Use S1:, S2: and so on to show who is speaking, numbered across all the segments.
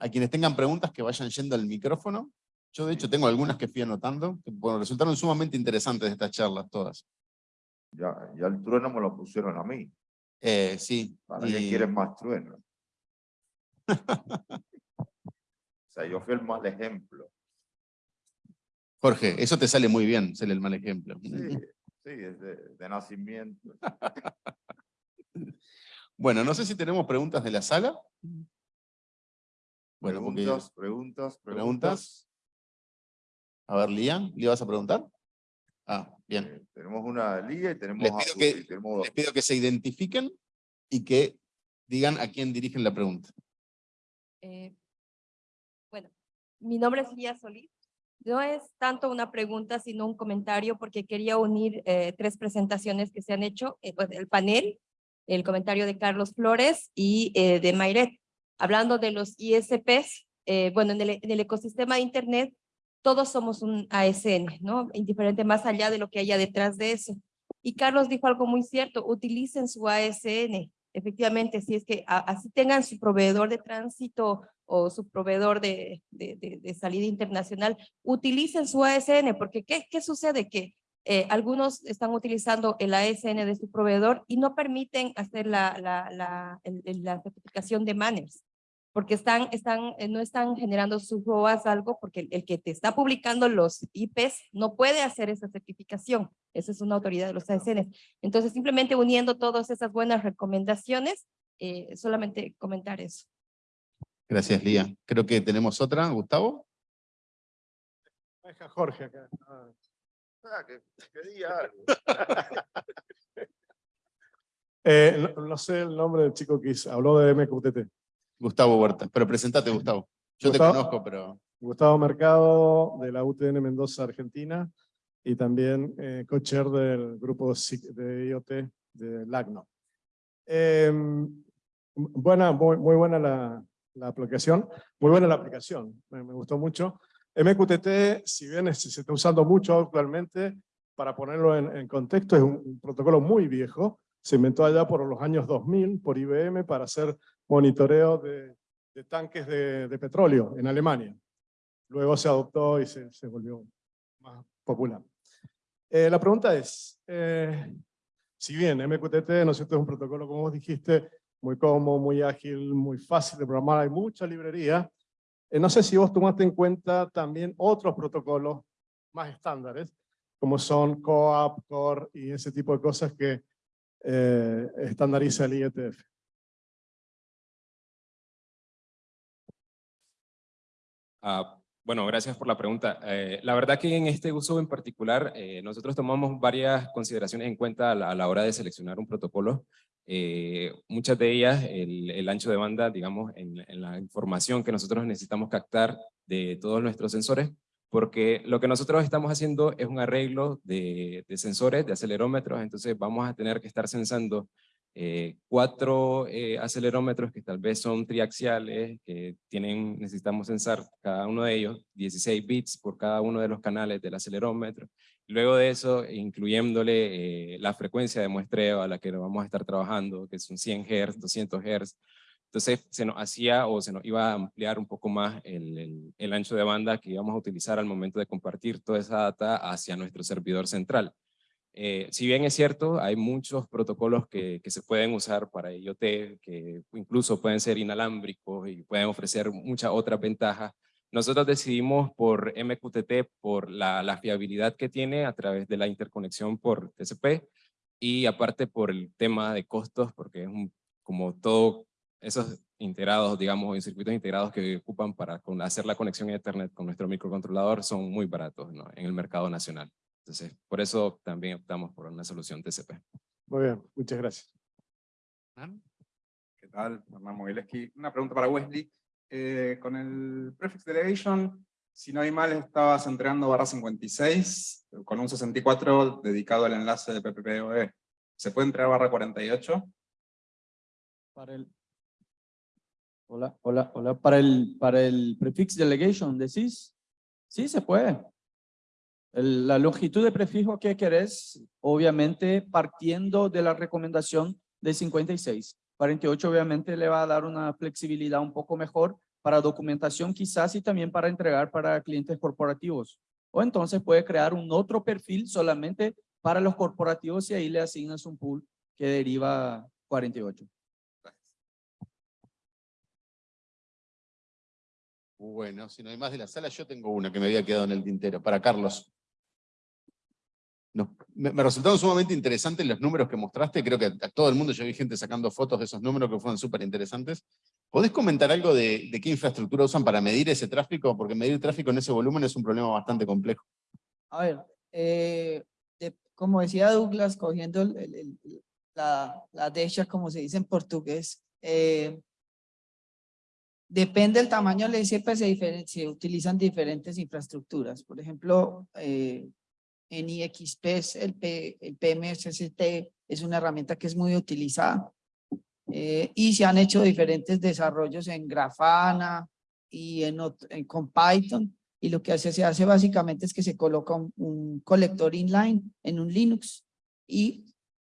S1: A quienes tengan preguntas que vayan yendo al micrófono. Yo de hecho tengo algunas que fui anotando, que bueno, resultaron sumamente interesantes estas charlas todas.
S2: Ya, ya el trueno me lo pusieron a mí.
S1: Eh, sí.
S2: ¿Para qué
S1: y-
S2: quieren más trueno? o sea, yo fui el mal ejemplo.
S1: Jorge, eso te sale muy bien, ser el mal ejemplo.
S2: Sí, sí, es de, de nacimiento.
S1: Bueno, no sé si tenemos preguntas de la sala. Bueno,
S2: preguntas, preguntas, preguntas.
S1: preguntas. A ver, Lía, ¿le vas a preguntar? Ah, bien.
S2: Eh, tenemos una liga y tenemos,
S1: Les
S2: a-
S1: pido que-
S2: y tenemos dos.
S1: Les pido que se identifiquen y que digan a quién dirigen la pregunta.
S3: Eh, bueno, mi nombre es Lía Solís. No es tanto una pregunta, sino un comentario, porque quería unir eh, tres presentaciones que se han hecho, eh, pues, el panel, el comentario de Carlos Flores y eh, de Mayret, hablando de los ISPs, eh, bueno, en el, en el ecosistema de Internet, todos somos un ASN, ¿no? Indiferente más allá de lo que haya detrás de eso. Y Carlos dijo algo muy cierto, utilicen su ASN. Efectivamente, si es que a- así tengan su proveedor de tránsito o su proveedor de, de, de- de salida internacional, utilicen su ASN, porque ¿qué, qué sucede? Que eh, algunos están utilizando el ASN de su proveedor y no permiten hacer la, la, la, la certificación de manners porque están, están, eh, no están generando sus ROAS algo, porque el, el que te está publicando los IPs no puede hacer esa certificación. Esa es una autoridad de los ASN. Entonces, simplemente uniendo todas esas buenas recomendaciones, eh, solamente comentar eso.
S1: Gracias, Lía. Creo que tenemos otra. Gustavo.
S4: Deja Jorge acá. Ah,
S2: Ah, que, que diga algo.
S4: eh, no, no sé el nombre del chico que hizo- habló de MQTT.
S1: Gustavo Huerta. Pero presentate, Gustavo. Yo te conozco, pero...
S4: Gustavo Mercado de la UTN Mendoza, Argentina, y también eh, co-chair del grupo de IoT de LACNO. Eh, buena, muy, muy buena la, la aplicación, muy buena la aplicación, me, me gustó mucho. MQTT, si bien se está usando mucho actualmente, para ponerlo en, en contexto, es un, un protocolo muy viejo, se inventó allá por los años 2000 por IBM para hacer monitoreo de, de tanques de, de petróleo en Alemania. Luego se adoptó y se, se volvió más popular. Eh, la pregunta es, eh, si bien MQTT ¿no es, cierto? es un protocolo, como vos dijiste, muy cómodo, muy ágil, muy fácil de programar, hay mucha librería, eh, no sé si vos tomaste en cuenta también otros protocolos más estándares, como son COAP, CORE y ese tipo de cosas que eh, estandariza el IETF.
S5: Ah, bueno, gracias por la pregunta. Eh, la verdad que en este uso en particular, eh, nosotros tomamos varias consideraciones en cuenta a la, hora de seleccionar un protocolo. Eh, muchas de ellas, el, ancho de banda, digamos, en, en la información que nosotros necesitamos captar de todos nuestros sensores, porque lo que nosotros estamos haciendo es un arreglo de, de sensores, de acelerómetros, entonces vamos a tener que estar sensando eh, cuatro eh, acelerómetros que tal vez son triaxiales, que tienen, necesitamos censar cada uno de ellos, 16 bits por cada uno de los canales del acelerómetro. Luego de eso, incluyéndole eh, la frecuencia de muestreo a la que vamos a estar trabajando, que son 100 Hz, 200 Hz. Entonces se nos hacía o se nos iba a ampliar un poco más el, el, el ancho de banda que íbamos a utilizar al momento de compartir toda esa data hacia nuestro servidor central. Eh, si bien es cierto, hay muchos protocolos que, se pueden usar para IoT, que incluso pueden ser inalámbricos y pueden ofrecer muchas otras ventajas. Nosotros decidimos por MQTT por la, fiabilidad que tiene a través de la interconexión por TCP y aparte por el tema de costos, porque es como todo esos integrados, digamos, circuitos integrados que ocupan para hacer la conexión a Ethernet con nuestro microcontrolador son muy baratos en el mercado nacional. Entonces, por eso también optamos por una solución TCP.
S4: Muy bien, muchas gracias.
S6: ¿Qué tal? Hernán Mogileski. Una pregunta para Wesley. Eh, con el prefix delegation, si no hay mal, estabas entregando barra 56 con un 64 dedicado al enlace de PPPoE. ¿Se puede entregar barra 48?
S7: Para el... Hola, hola, hola. Para el, para el prefix delegation, ¿decís? Sí, se puede. La longitud de prefijo que querés, obviamente partiendo de la recomendación de 56. 48 obviamente le va a dar una flexibilidad un poco mejor para documentación quizás y también para entregar para clientes corporativos. O entonces puede crear un otro perfil solamente para los corporativos y ahí le asignas un pool que deriva 48.
S1: Bueno, si no hay más de la sala, yo tengo una que me había quedado en el tintero, para Carlos. Me, me resultaron sumamente interesantes los números que mostraste, creo que a todo el mundo yo vi gente sacando fotos de esos números que fueron súper interesantes. ¿Podés comentar algo de, de qué infraestructura usan para medir ese tráfico? Porque medir tráfico en ese volumen es un problema bastante complejo.
S8: A ver, eh, de- como decía Douglas, cogiendo el- el- el- la, la derecha, como se dice en portugués, eh, depende del tamaño del ICP, se, diferen- se utilizan diferentes infraestructuras. Por ejemplo, eh, en IXP, es el, P, PMSST es una herramienta que es muy utilizada. eh, y se han hecho diferentes desarrollos en Grafana y en, con Python y lo que hace, se hace básicamente es que se coloca un, colector inline en un Linux y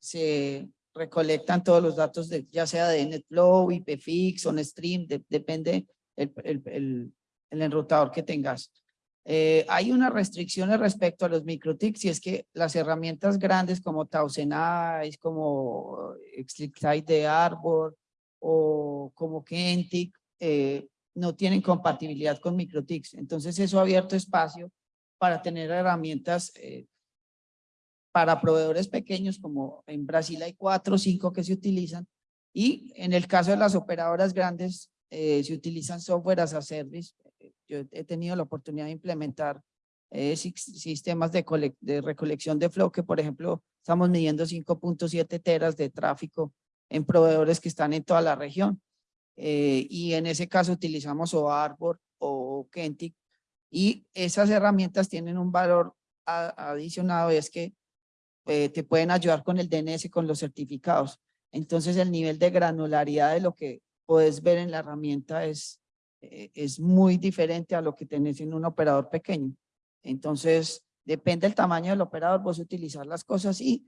S8: se recolectan todos los datos de, ya sea de NetFlow, IPFix, OnStream, de- depende el, el enrutador que tengas. Eh, hay unas restricciones respecto a los microtics y es que las herramientas grandes como Tausenais, como Extrictite de Arbor o como Kentic, eh, no tienen compatibilidad con microtics. Entonces eso ha abierto espacio para tener herramientas eh, para proveedores pequeños, como en Brasil hay cuatro o cinco que se utilizan, y en el caso de las operadoras grandes, eh, se utilizan software as a service. Yo he tenido la oportunidad de implementar eh, sis- sistemas de, de recolección de flow, que por ejemplo, estamos midiendo 5.7 teras de tráfico en proveedores que están en toda la región. Eh, y en ese caso utilizamos o Arbor o Kentic, y esas herramientas tienen un valor a- adicionado, y es que eh, te pueden ayudar con el DNS, con los certificados. Entonces el nivel de granularidad de lo que puedes ver en la herramienta es, eh, es muy diferente a lo que tenés en un operador pequeño. Entonces depende del tamaño del operador, vos utilizar las cosas y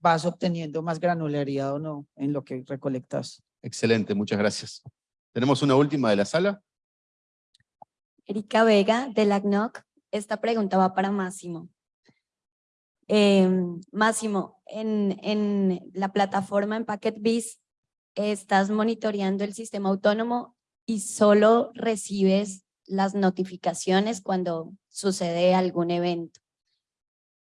S8: vas obteniendo más granularidad o no en lo que recolectas.
S1: Excelente, muchas gracias. Tenemos una última de la sala.
S9: Erika Vega de la CNOC. Esta pregunta va para Máximo. Em, Máximo, en, en la plataforma en PacketBiz estás monitoreando el sistema autónomo y solo recibes las notificaciones cuando sucede algún evento.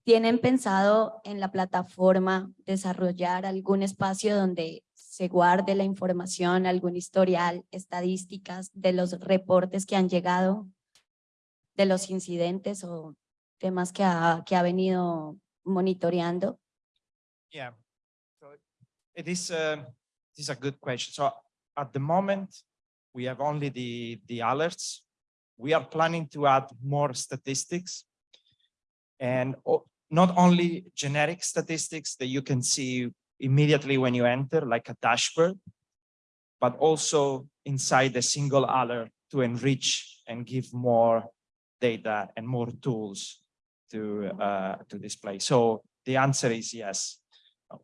S9: ¿Tienen pensado en la plataforma desarrollar algún espacio donde se guarde la información, algún historial, estadísticas de los reportes que han llegado, de los incidentes o temas que ha, que ha venido monitoreando?
S10: Yeah, so it is, um, it is a good question. So at the moment, we have only the, the alerts. We are planning to add more statistics and not only generic statistics that you can see immediately when you enter, like a dashboard, but also inside a single alert to enrich and give more data and more tools to, uh, to display. So the answer is yes.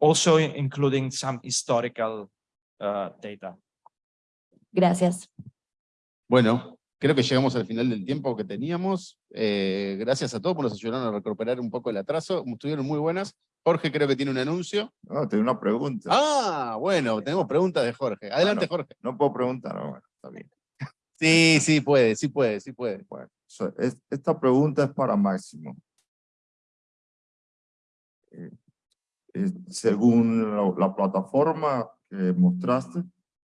S10: Also including some historical uh, data.
S9: Gracias.
S1: Bueno, creo que llegamos al final del tiempo que teníamos. Eh, gracias a todos por nos ayudaron a recuperar un poco el atraso. Estuvieron muy buenas. Jorge creo que tiene un anuncio.
S2: No, tengo una pregunta.
S1: Ah, bueno, tenemos preguntas de Jorge. Adelante, Jorge.
S2: No puedo preguntar, no, bueno, está bien.
S1: Sí, sí puede, sí puede, sí puede.
S2: Bueno, so, es- esta pregunta es para Máximo. Eh, eh, según la, la plataforma que mostraste,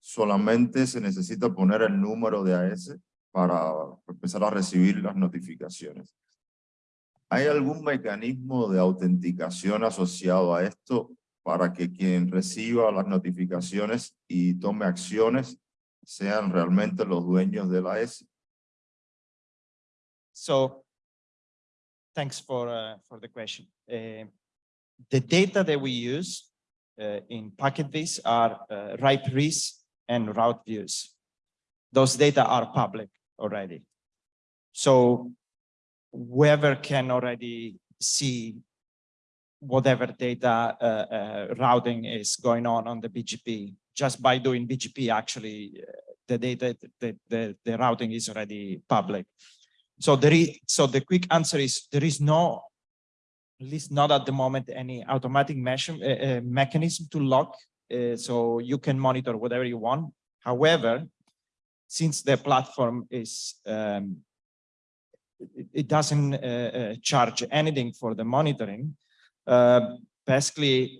S2: solamente se necesita poner el número de AS para empezar a recibir las notificaciones. ¿Hay algún mecanismo de autenticación asociado a esto para que quien reciba las notificaciones y tome acciones sean realmente los dueños de la AS?
S10: So thanks for, uh, for the question. Uh, the data that we use uh, in PacketBase are uh, ripe RIS and route views. Those data are public already. So whoever can already see whatever data uh, uh, routing is going on on the BGP, just by doing BGP actually uh, the data, the, the, the routing is already public. So there is, so the quick answer is there is no, at least not at the moment, any automatic uh, uh, mechanism to lock. Uh, so you can monitor whatever you want. However, since the platform is, um, it, it doesn't uh, uh, charge anything for the monitoring, uh, basically,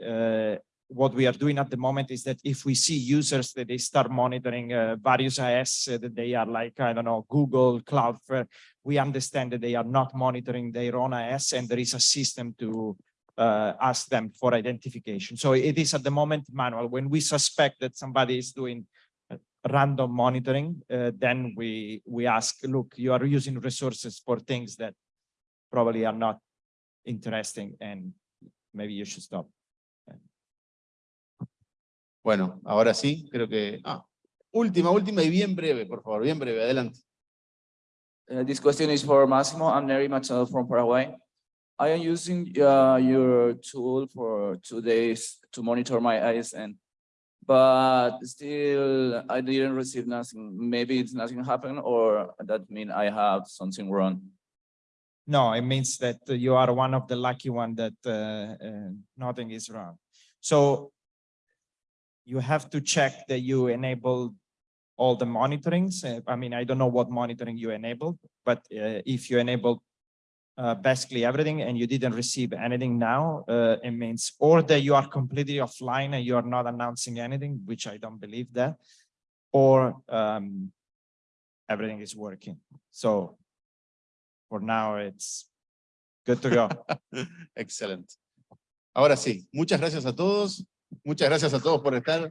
S10: what we are doing at the moment is that if we see users that they start monitoring uh, various IS that they are like, I don't know, Google, Cloudflare, we understand that they are not monitoring their own IS and there is a system to uh, ask them for identification. So it is at the moment manual. When we suspect that somebody is doing uh, random monitoring, uh, then we, we ask, look, you are using resources for things that probably are not interesting and maybe you should stop.
S1: Bueno, ahora sí, creo que... Ah, última, última y bien breve, por favor, bien breve, adelante.
S11: Uh, this question is for Massimo. I'm Neri Machado from Paraguay. I am using uh, your tool for two days to monitor my ISN, but still I didn't receive nothing. Maybe it's nothing happened or that mean I have something wrong.
S10: No, it means that you are one of the lucky one that uh, uh, nothing is wrong. So you have to check that you enable all the monitorings. Uh, I mean, I don't know what monitoring you enabled, but uh, if you enable uh, basically everything and you didn't receive anything now, uh, it means or that you are completely offline and you are not announcing anything, which I don't believe that, or um, everything is working. So for now, it's good to go.
S1: Excellent. Ahora sí, muchas gracias a todos. Muchas gracias a todos por estar.